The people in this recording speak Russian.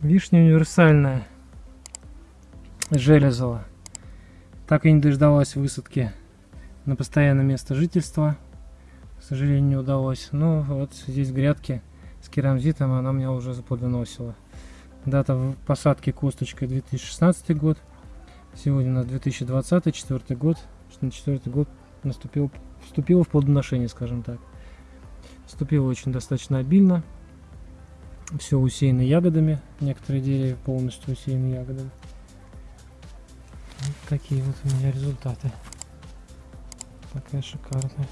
Вишня универсальная. Железова. Так и не дождалась высадки на постоянное место жительства. К сожалению, не удалось. Но вот здесь грядки с керамзитом она меня уже заплодоносила. Дата посадки косточкой 2016 год. Сегодня у нас 2020, четвертый год. Что На четвертый год наступил, вступила в плодоношение, скажем так. Вступила очень достаточно обильно. Все усеяно ягодами. Некоторые деревья полностью усеяны ягодами. Вот такие вот у меня результаты. Такая шикарная.